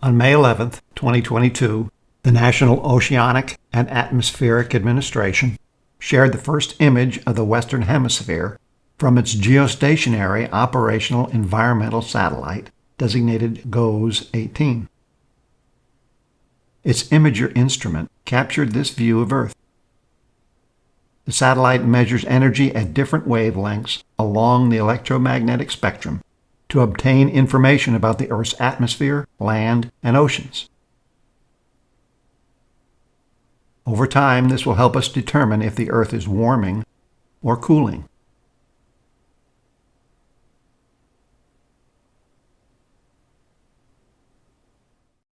On May 11, 2022, the National Oceanic and Atmospheric Administration shared the first image of the Western Hemisphere from its geostationary operational environmental satellite designated GOES 18. Its imager instrument captured this view of Earth. The satellite measures energy at different wavelengths along the electromagnetic spectrum to obtain information about the Earth's atmosphere, land, and oceans. Over time, this will help us determine if the Earth is warming or cooling.